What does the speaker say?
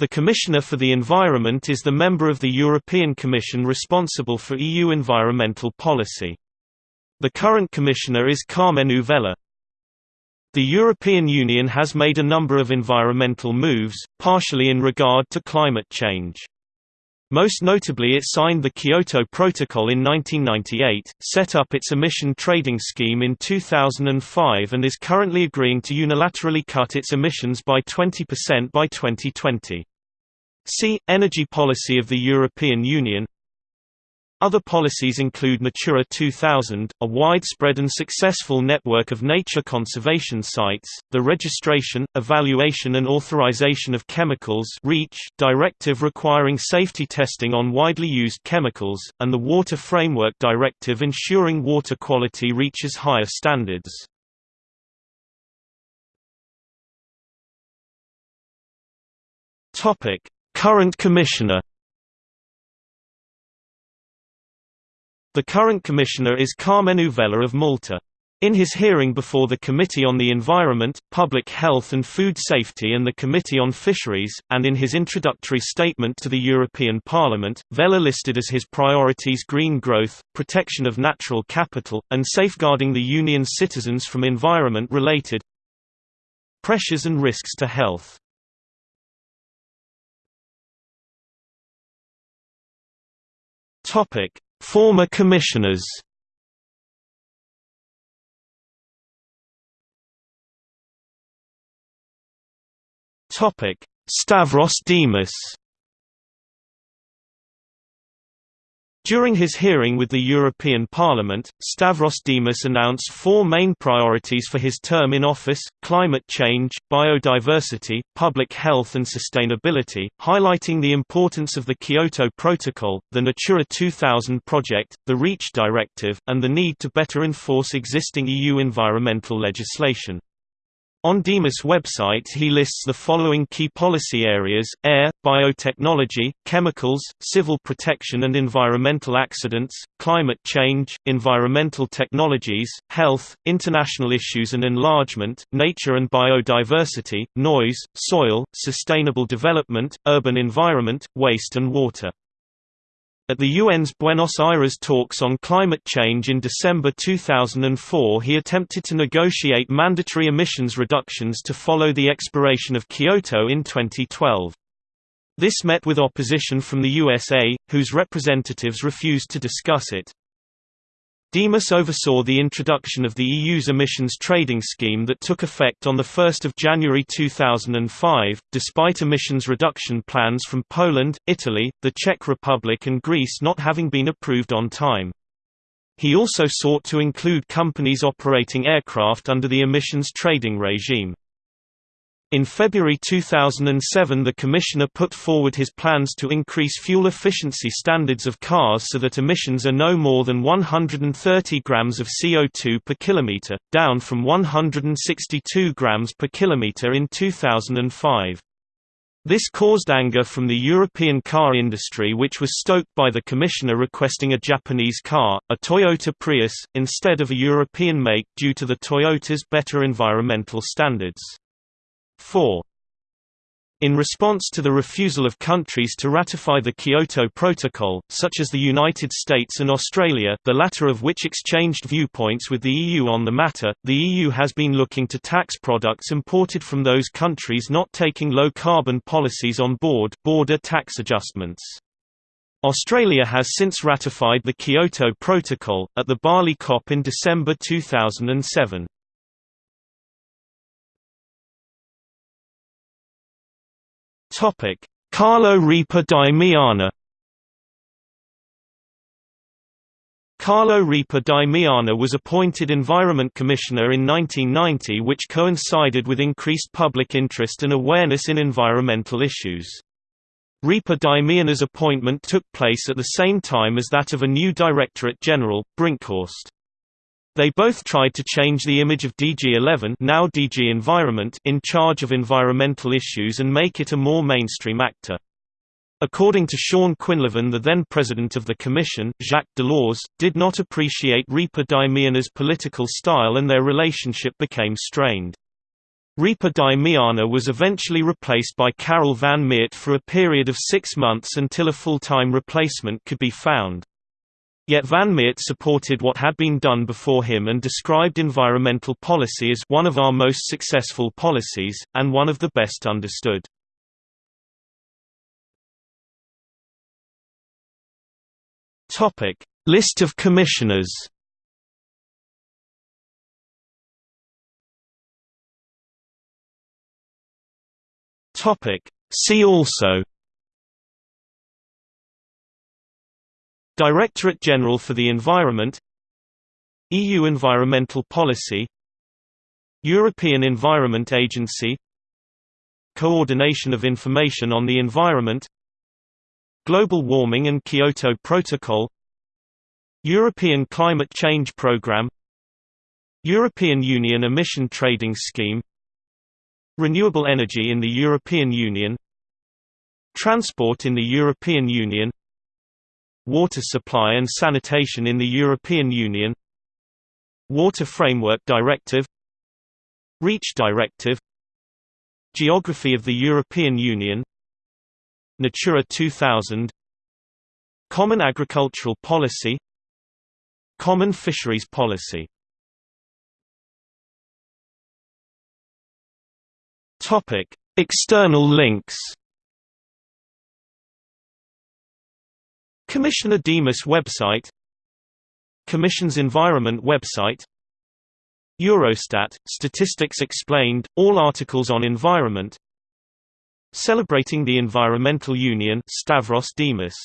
The Commissioner for the Environment is the member of the European Commission responsible for EU environmental policy. The current Commissioner is Karmenu Vella. The European Union has made a number of environmental moves, partially in regard to climate change. Most notably it signed the Kyoto Protocol in 1998, set up its emission trading scheme in 2005 and is currently agreeing to unilaterally cut its emissions by 20% by 2020. See, Energy policy of the European Union. Other policies include Natura 2000, a widespread and successful network of nature conservation sites, the registration, evaluation and authorization of chemicals REACH directive requiring safety testing on widely used chemicals, and the Water Framework Directive ensuring water quality reaches higher standards. Topic Current Commissioner The current Commissioner is Karmenu Vella of Malta. In his hearing before the Committee on the Environment, Public Health and Food Safety and the Committee on Fisheries, and in his introductory statement to the European Parliament, Vella listed as his priorities green growth, protection of natural capital, and safeguarding the Union's citizens from environment-related pressures and risks to health. Topic: Former commissioners. Topic: Stavros Dimas. During his hearing with the European Parliament, Stavros Dimas announced four main priorities for his term in office, climate change, biodiversity, public health and sustainability, highlighting the importance of the Kyoto Protocol, the Natura 2000 project, the REACH directive, and the need to better enforce existing EU environmental legislation. On Dimas' website he lists the following key policy areas, air, biotechnology, chemicals, civil protection and environmental accidents, climate change, environmental technologies, health, international issues and enlargement, nature and biodiversity, noise, soil, sustainable development, urban environment, waste and water. At the UN's Buenos Aires talks on climate change in December 2004 he attempted to negotiate mandatory emissions reductions to follow the expiration of Kyoto in 2012. This met with opposition from the USA, whose representatives refused to discuss it. Dimas oversaw the introduction of the EU's emissions trading scheme that took effect on 1 January 2005, despite emissions reduction plans from Poland, Italy, the Czech Republic and Greece not having been approved on time. He also sought to include companies operating aircraft under the emissions trading regime. In February 2007 the Commissioner put forward his plans to increase fuel efficiency standards of cars so that emissions are no more than 130 grams of CO2 per kilometer, down from 162 grams per kilometer in 2005. This caused anger from the European car industry which was stoked by the Commissioner requesting a Japanese car, a Toyota Prius, instead of a European make due to the Toyota's better environmental standards. 4. In response to the refusal of countries to ratify the Kyoto Protocol, such as the United States and Australia the latter of which exchanged viewpoints with the EU on the matter, the EU has been looking to tax products imported from those countries not taking low-carbon policies on board border tax adjustments. Australia has since ratified the Kyoto Protocol, at the Bali COP in December 2007. Topic: Carlo Ripa di Meana. Carlo Ripa di Meana was appointed Environment Commissioner in 1990 which coincided with increased public interest and awareness in environmental issues. Ripa di Meana's appointment took place at the same time as that of a new Directorate General, Brinkhorst. They both tried to change the image of DG11 now DG Environment in charge of environmental issues and make it a more mainstream actor. According to Sean Quinlivan the then president of the commission, Jacques Delors, did not appreciate Ripa di Meana's political style and their relationship became strained. Ripa di Meana was eventually replaced by Karel van Miert for a period of six months until a full-time replacement could be found. Yet Van Miert supported what had been done before him and described environmental policy as one of our most successful policies, and one of the best understood. List of commissioners See also Directorate General for the Environment EU Environmental Policy European Environment Agency Coordination of Information on the Environment Global Warming and Kyoto Protocol European Climate Change Programme European Union Emission Trading Scheme Renewable energy in the European Union Transport in the European Union Water supply and sanitation in the European Union Water Framework Directive REACH Directive Geography of the European Union Natura 2000 Common Agricultural Policy Common Fisheries Policy. External links Commissioner Dimas website Commission's Environment website Eurostat, Statistics Explained, all articles on environment Celebrating the Environmental Union Stavros Dimas